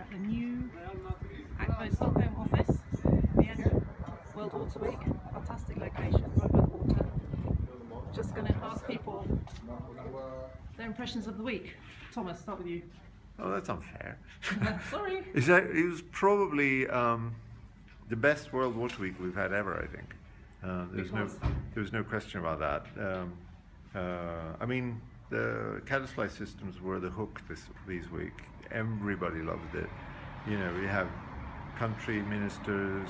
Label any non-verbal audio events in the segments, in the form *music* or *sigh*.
at the new Akvo Stockholm office, the end of World Water Week. Fantastic location, right by the water. Just going to ask people their impressions of the week. Thomas, start with you. Oh, that's unfair. *laughs* Sorry. Is that it was probably um, the best World Water Week we've had ever. I think. Uh, there's no Because? there's no question about that. Um, uh, I mean, the caddisfly systems were the hook this these week. Everybody loved it. You know, we have country ministers,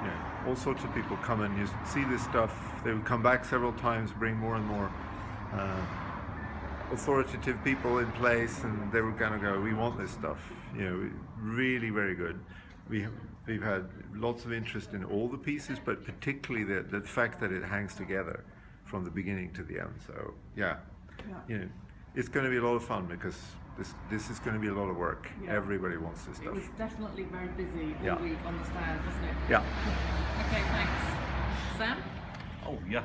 you know, all sorts of people come and you see this stuff. They would come back several times, bring more and more. Uh, authoritative people in place and they were going to go we want this stuff you know really very good we we've had lots of interest in all the pieces but particularly the, the fact that it hangs together from the beginning to the end so Yeah. You know it's going to be a lot of fun because this this is going to be a lot of work Yeah. everybody wants this stuff. It was definitely very busy all Yeah. week on the stand, wasn't it? yeah *laughs* Okay, thanks. Sam, Oh yeah,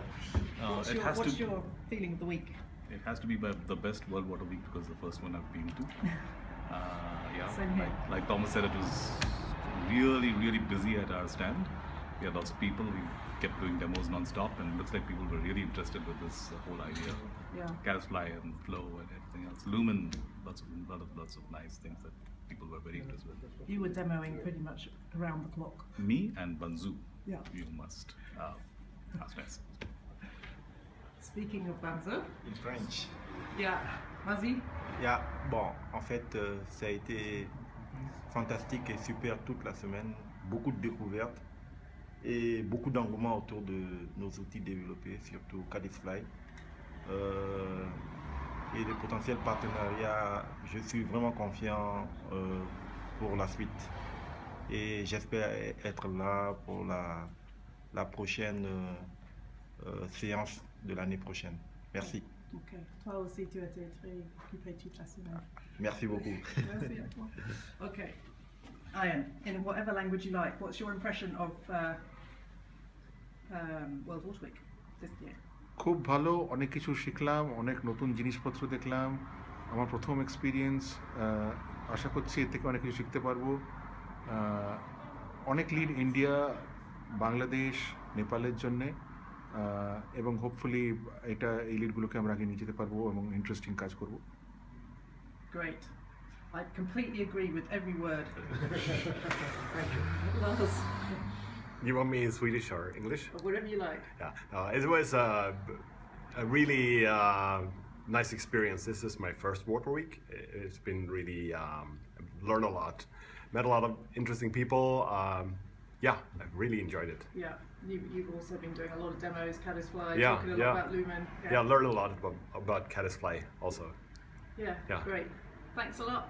uh, what's, it your, has what's to. your feeling of the week? It has to be the best World Water Week because the first one I've been to. *laughs* Uh, yeah, Same here. like, like Thomas said, it was really, really busy at our stand. We had lots of people. We kept doing demos non-stop, and it looks like people were really interested with this whole idea. Yeah. Caddisfly and flow and everything else. Lumen, lots of lot of lots of nice things that people were very interested with. You were demoing pretty much around the clock. Me and Banzu, Yeah. you must. Uh, that's nice. Speaking of Banzo, In French. yeah, vas-y. Yeah, bon, en fait, euh, ça a été fantastique et super toute la semaine. Beaucoup de découvertes et beaucoup d'engouement autour de nos outils développés, surtout Caddisfly. Euh, et les potentiels partenariats, je suis vraiment confiant euh, pour la suite. Et j'espère être là pour la, la prochaine euh, euh, séance de l'année prochaine. Merci. Ok. Toi aussi, tu as été très occupé toute la semaine. Merci beaucoup. Merci à toi. *laughs* Okay. Ian, in whatever language you like, what's your impression of uh, um, World Water Week this year? খুব ভালো অনেক কিছু শিখলাম অনেক নতুন জিনিসপত্র দেখলাম আমার প্রথম এক্সপিরিয়েন্স আশা করছি এর থেকে অনেক কিছু শিখতে পারব অনেক লিড ইন্ডিয়া বাংলাদেশ নেপালের জন্যে এবং হোপফুলি এটা এই লিডগুলোকে আমরা আগে নিয়ে যেতে পারব এবং ইন্টারেস্টিং কাজ করব Great. I completely agree with every word. *laughs* Lars, You want me in Swedish or English? or whatever you like. Yeah, uh, it was a, b- a really uh, nice experience. This is my first water week. It's been really um, learned a lot, met a lot of interesting people. Um, yeah, I've really enjoyed it. Yeah, you, you've also been doing a lot of demos, Caddisfly, Yeah, talking a lot yeah. about Lumen. Yeah, I learned a lot about, about Caddisfly also. yeah, yeah. great. Thanks a lot.